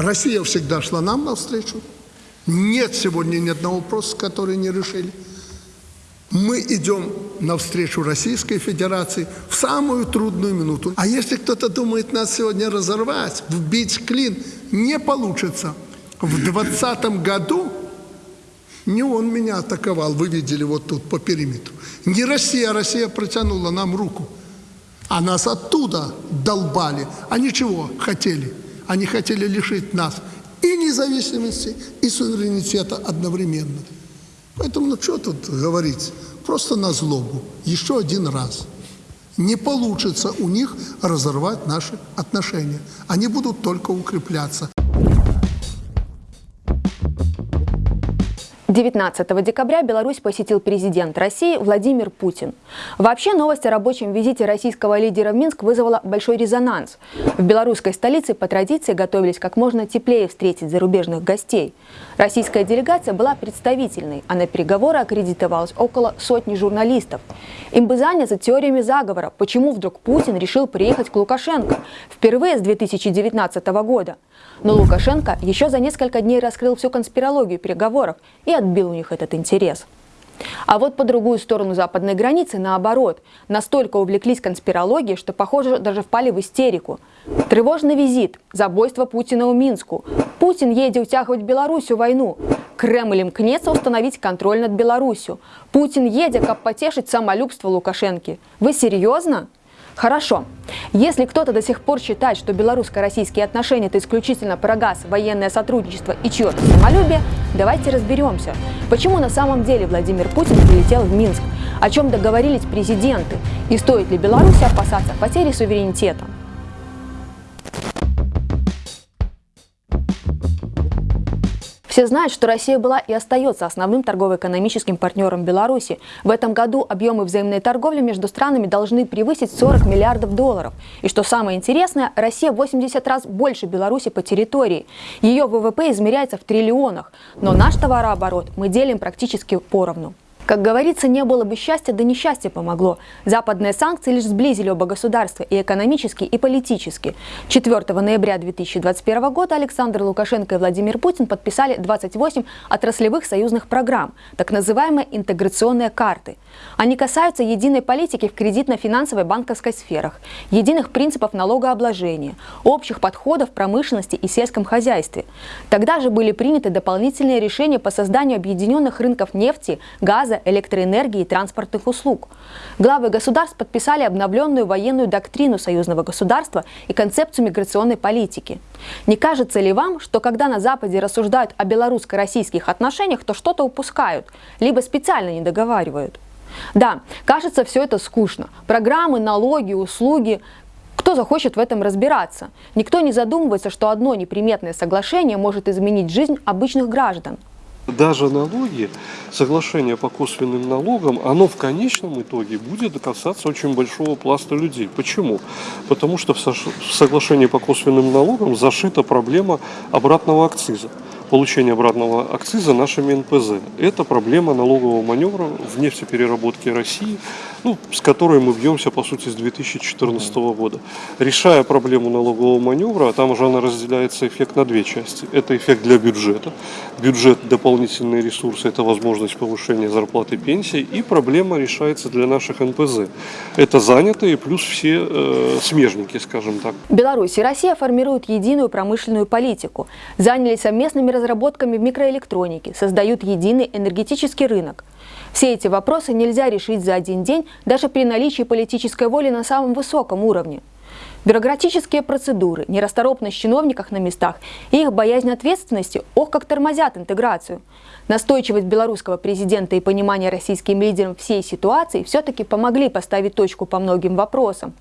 Россия всегда шла нам навстречу. Нет сегодня ни одного вопроса, который не решили. Мы идем навстречу Российской Федерации в самую трудную минуту. А если кто-то думает нас сегодня разорвать, вбить клин, не получится. В 2020 году не он меня атаковал, вы видели вот тут по периметру. Не Россия, Россия протянула нам руку. А нас оттуда долбали. А ничего хотели. Они хотели лишить нас и независимости, и суверенитета одновременно. Поэтому, ну что тут говорить? Просто на злобу. Еще один раз. Не получится у них разорвать наши отношения. Они будут только укрепляться. 19 декабря Беларусь посетил президент России Владимир Путин. Вообще новость о рабочем визите российского лидера в Минск вызвала большой резонанс. В белорусской столице по традиции готовились как можно теплее встретить зарубежных гостей. Российская делегация была представительной, а на переговоры аккредитовалось около сотни журналистов. Им бы заняться теориями заговора, почему вдруг Путин решил приехать к Лукашенко впервые с 2019 года. Но Лукашенко еще за несколько дней раскрыл всю конспирологию переговоров и отбил у них этот интерес. А вот по другую сторону западной границы, наоборот, настолько увлеклись конспирологией, что, похоже, даже впали в истерику. Тревожный визит, забойство Путина у Минску. Путин едет утягивать Белоруссию войну. Кремль мкнется установить контроль над Белоруссию. Путин едет, как потешить самолюбство Лукашенки. Вы серьезно? Хорошо. Если кто-то до сих пор считает, что белорусско-российские отношения – это исключительно про газ, военное сотрудничество и чье-то самолюбие, давайте разберемся, почему на самом деле Владимир Путин прилетел в Минск, о чем договорились президенты и стоит ли Беларуси опасаться потери суверенитета. Все знают, что Россия была и остается основным торгово-экономическим партнером Беларуси. В этом году объемы взаимной торговли между странами должны превысить 40 миллиардов долларов. И что самое интересное, Россия 80 раз больше Беларуси по территории. Ее ВВП измеряется в триллионах. Но наш товарооборот мы делим практически поровну. Как говорится, не было бы счастья, да несчастье помогло. Западные санкции лишь сблизили оба государства и экономически, и политически. 4 ноября 2021 года Александр Лукашенко и Владимир Путин подписали 28 отраслевых союзных программ, так называемые интеграционные карты. Они касаются единой политики в кредитно-финансовой банковской сферах, единых принципов налогообложения, общих подходов в промышленности и сельском хозяйстве. Тогда же были приняты дополнительные решения по созданию объединенных рынков нефти, газа, электроэнергии и транспортных услуг. Главы государств подписали обновленную военную доктрину союзного государства и концепцию миграционной политики. Не кажется ли вам, что когда на Западе рассуждают о белорусско-российских отношениях, то что-то упускают, либо специально не договаривают? Да, кажется, все это скучно. Программы, налоги, услуги. Кто захочет в этом разбираться? Никто не задумывается, что одно неприметное соглашение может изменить жизнь обычных граждан. Даже налоги, соглашение по косвенным налогам, оно в конечном итоге будет касаться очень большого пласта людей. Почему? Потому что в соглашении по косвенным налогам зашита проблема обратного акциза получения обратного акциза нашими НПЗ. Это проблема налогового маневра в нефтепереработке России, ну, с которой мы бьемся, по сути, с 2014 года. Решая проблему налогового маневра, там уже она разделяется эффект на две части. Это эффект для бюджета. Бюджет – дополнительные ресурсы, это возможность повышения зарплаты и пенсии. И проблема решается для наших НПЗ. Это занятые плюс все э, смежники, скажем так. Беларусь и Россия формируют единую промышленную политику. Занялись совместными разработками в микроэлектронике, создают единый энергетический рынок. Все эти вопросы нельзя решить за один день даже при наличии политической воли на самом высоком уровне. Бюрократические процедуры, нерасторопность чиновников на местах и их боязнь ответственности, ох, как тормозят интеграцию. Настойчивость белорусского президента и понимание российским лидерам всей ситуации все-таки помогли поставить точку по многим вопросам.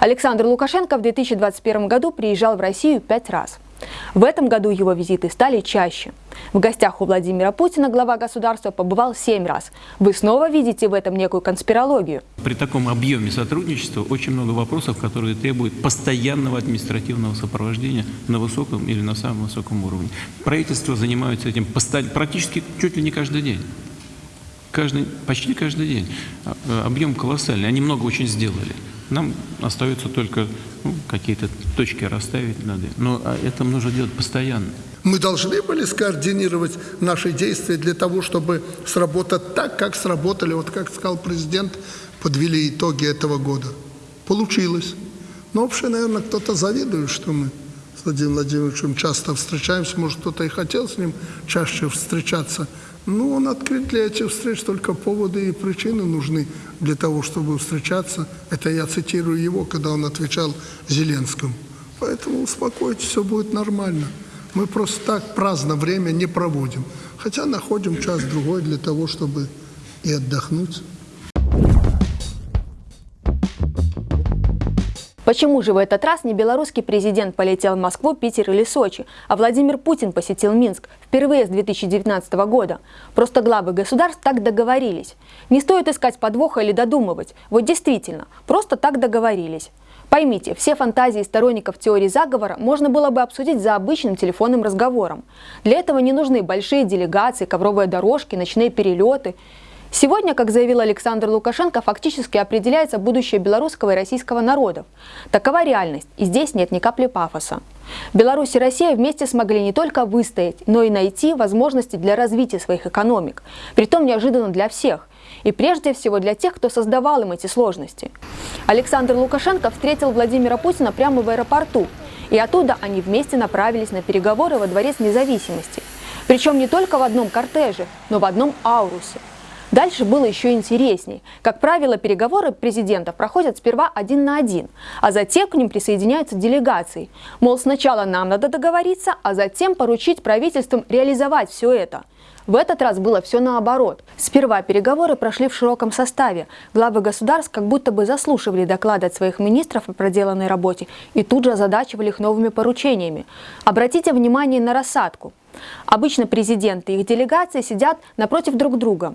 Александр Лукашенко в 2021 году приезжал в Россию пять раз – в этом году его визиты стали чаще. В гостях у Владимира Путина глава государства побывал семь раз. Вы снова видите в этом некую конспирологию? При таком объеме сотрудничества очень много вопросов, которые требуют постоянного административного сопровождения на высоком или на самом высоком уровне. Правительство занимается этим практически чуть ли не каждый день. Каждый, почти каждый день. А, э, объем колоссальный. Они много очень сделали. Нам остается только ну, какие-то точки расставить надо. Но а это нужно делать постоянно. Мы должны были скоординировать наши действия для того, чтобы сработать так, как сработали, вот как сказал президент, подвели итоги этого года. Получилось. Но вообще, наверное, кто-то завидует, что мы с Владимиром Владимировичем часто встречаемся. Может, кто-то и хотел с ним чаще встречаться. Ну, он открыт для этих встреч, только поводы и причины нужны для того, чтобы встречаться. Это я цитирую его, когда он отвечал Зеленскому. Поэтому успокойтесь, все будет нормально. Мы просто так праздно время не проводим. Хотя находим час-другой для того, чтобы и отдохнуть. Почему же в этот раз не белорусский президент полетел в Москву, Питер или Сочи, а Владимир Путин посетил Минск впервые с 2019 года? Просто главы государств так договорились. Не стоит искать подвоха или додумывать. Вот действительно, просто так договорились. Поймите, все фантазии сторонников теории заговора можно было бы обсудить за обычным телефонным разговором. Для этого не нужны большие делегации, ковровые дорожки, ночные перелеты. Сегодня, как заявил Александр Лукашенко, фактически определяется будущее белорусского и российского народов. Такова реальность, и здесь нет ни капли пафоса. Беларусь и Россия вместе смогли не только выстоять, но и найти возможности для развития своих экономик. Притом неожиданно для всех. И прежде всего для тех, кто создавал им эти сложности. Александр Лукашенко встретил Владимира Путина прямо в аэропорту. И оттуда они вместе направились на переговоры во Дворец независимости. Причем не только в одном кортеже, но в одном аурусе. Дальше было еще интересней. Как правило, переговоры президентов проходят сперва один на один, а затем к ним присоединяются делегации. Мол, сначала нам надо договориться, а затем поручить правительствам реализовать все это. В этот раз было все наоборот. Сперва переговоры прошли в широком составе. Главы государств как будто бы заслушивали доклады от своих министров о проделанной работе и тут же озадачивали их новыми поручениями. Обратите внимание на рассадку. Обычно президенты и их делегации сидят напротив друг друга.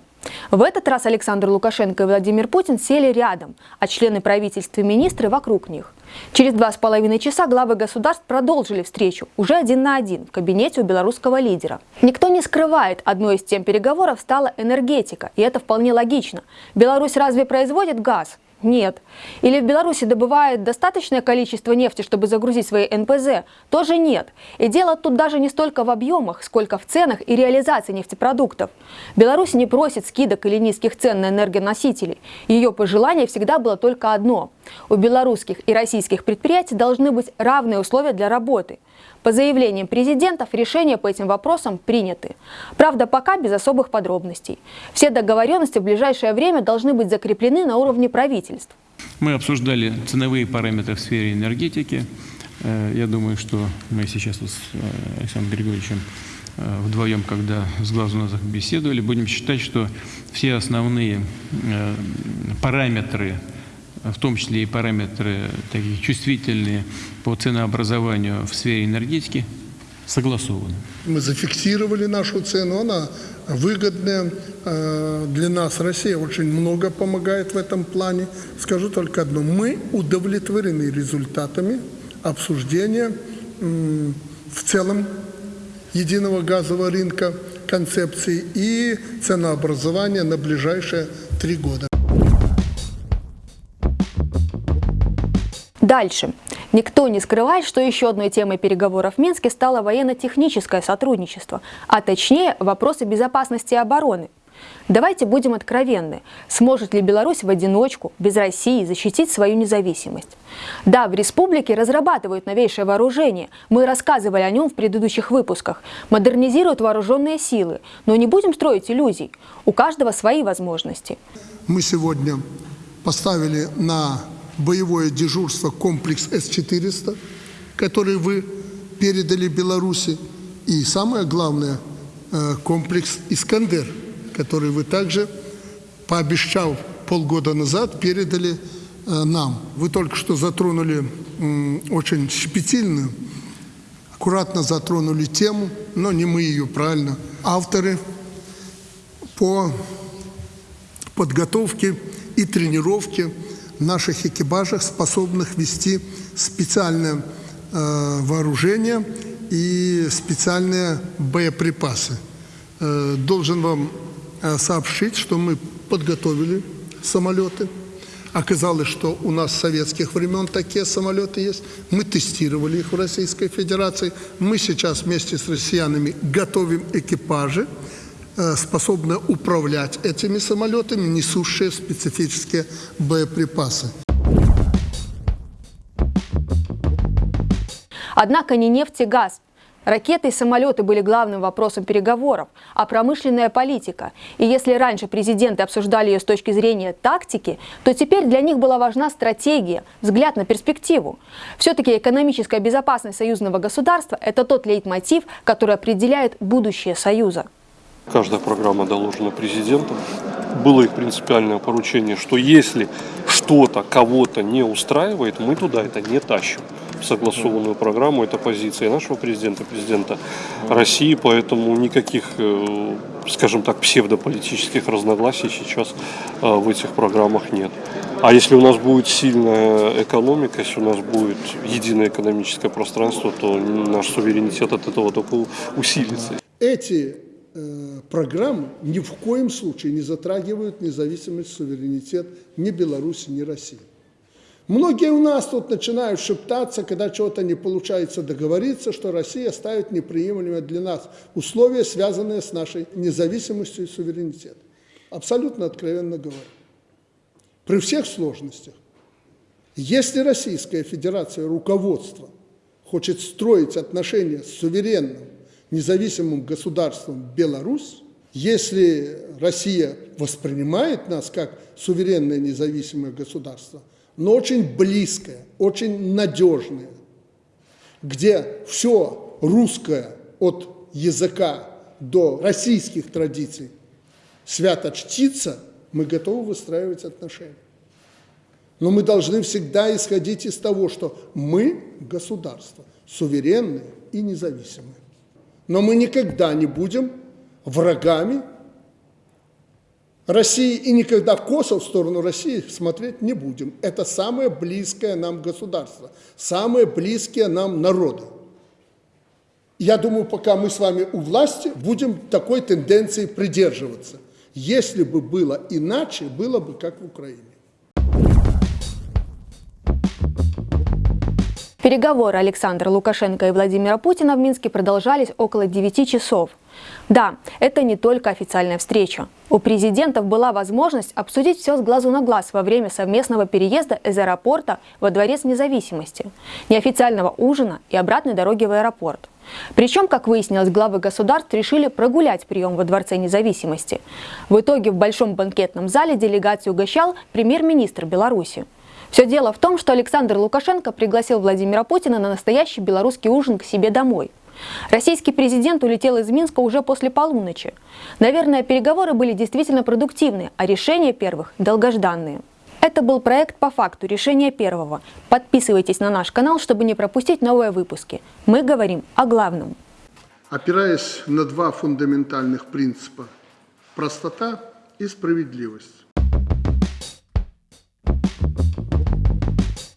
В этот раз Александр Лукашенко и Владимир Путин сели рядом, а члены правительства и министры вокруг них. Через два с половиной часа главы государств продолжили встречу, уже один на один, в кабинете у белорусского лидера. Никто не скрывает, одной из тем переговоров стала энергетика, и это вполне логично. Беларусь разве производит газ? Нет. Или в Беларуси добывает достаточное количество нефти, чтобы загрузить свои НПЗ? Тоже нет. И дело тут даже не столько в объемах, сколько в ценах и реализации нефтепродуктов. Беларусь не просит скидок или низких цен на энергоносители. Ее пожелание всегда было только одно. У белорусских и российских предприятий должны быть равные условия для работы. По заявлениям президентов, решения по этим вопросам приняты. Правда, пока без особых подробностей. Все договоренности в ближайшее время должны быть закреплены на уровне правительств. Мы обсуждали ценовые параметры в сфере энергетики. Э, я думаю, что мы сейчас с э, Александром Григорьевичем э, вдвоем, когда с глазу на глазах беседовали, будем считать, что все основные параметры в том числе и параметры такие чувствительные по ценообразованию в сфере энергетики, согласованы. Мы зафиксировали нашу цену, она выгодная э, для нас. Россия очень много помогает в этом плане. Скажу только одно. Мы удовлетворены результатами обсуждения в целом единого газового рынка концепции и ценообразования на ближайшие три года. Дальше. Никто не скрывает, что еще одной темой переговоров в Минске стало военно-техническое сотрудничество, а точнее вопросы безопасности и обороны. Давайте будем откровенны. Сможет ли Беларусь в одиночку, без России, защитить свою независимость? Да, в республике разрабатывают новейшее вооружение. Мы рассказывали о нем в предыдущих выпусках. Модернизируют вооруженные силы. Но не будем строить иллюзий. У каждого свои возможности. Мы сегодня поставили на боевое дежурство комплекс С-400, который вы передали Беларуси, и самое главное, э, комплекс «Искандер», который вы также, пообещав полгода назад, передали э, нам. Вы только что затронули очень щепетильную, аккуратно затронули тему, но не мы ее, правильно, авторы по подготовке и тренировке наших экипажах, способных вести специальное э, вооружение и специальные боеприпасы. Э, должен вам э, сообщить, что мы подготовили самолеты. Оказалось, что у нас с советских времен такие самолеты есть. Мы тестировали их в Российской Федерации. Мы сейчас вместе с россиянами готовим экипажи, э, способные управлять этими самолетами, несущие специфические боеприпасы. Однако не нефть и газ. Ракеты и самолеты были главным вопросом переговоров, а промышленная политика. И если раньше президенты обсуждали ее с точки зрения тактики, то теперь для них была важна стратегия, взгляд на перспективу. Все-таки экономическая безопасность союзного государства – это тот лейтмотив, который определяет будущее Союза. Каждая программа доложена президентом. Было их принципиальное поручение, что если что-то кого-то не устраивает, мы туда это не тащим согласованную программу. Это позиция нашего президента, президента России, поэтому никаких, э, скажем так, псевдополитических разногласий сейчас э, в этих программах нет. А если у нас будет сильная экономика, если у нас будет единое экономическое пространство, то наш суверенитет от этого только усилится. Эти программы ни в коем случае не затрагивают независимость, суверенитет ни Беларуси, ни России. Многие у нас тут начинают шептаться, когда чего-то не получается договориться, что Россия ставит неприемлемые для нас условия, связанные с нашей независимостью и суверенитетом. Абсолютно откровенно говоря. При всех сложностях, если Российская Федерация, руководство, хочет строить отношения с суверенным, независимым государством Беларусь, если Россия воспринимает нас как суверенное независимое государство – но очень близкое, очень надежное, где все русское от языка до российских традиций свято чтится, мы готовы выстраивать отношения. Но мы должны всегда исходить из того, что мы государство, суверенное и независимое. Но мы никогда не будем врагами России и никогда косо в сторону России смотреть не будем. Это самое близкое нам государство, самые близкие нам народы. Я думаю, пока мы с вами у власти, будем такой тенденции придерживаться. Если бы было иначе, было бы как в Украине. Переговоры Александра Лукашенко и Владимира Путина в Минске продолжались около 9 часов. Да, это не только официальная встреча. У президентов была возможность обсудить все с глазу на глаз во время совместного переезда из аэропорта во Дворец независимости, неофициального ужина и обратной дороги в аэропорт. Причем, как выяснилось, главы государств решили прогулять прием во Дворце независимости. В итоге в большом банкетном зале делегацию угощал премьер-министр Беларуси. Все дело в том, что Александр Лукашенко пригласил Владимира Путина на настоящий белорусский ужин к себе домой. Российский президент улетел из Минска уже после полуночи. Наверное, переговоры были действительно продуктивны, а решения первых – долгожданные. Это был проект по факту решения первого. Подписывайтесь на наш канал, чтобы не пропустить новые выпуски. Мы говорим о главном. Опираясь на два фундаментальных принципа – простота и справедливость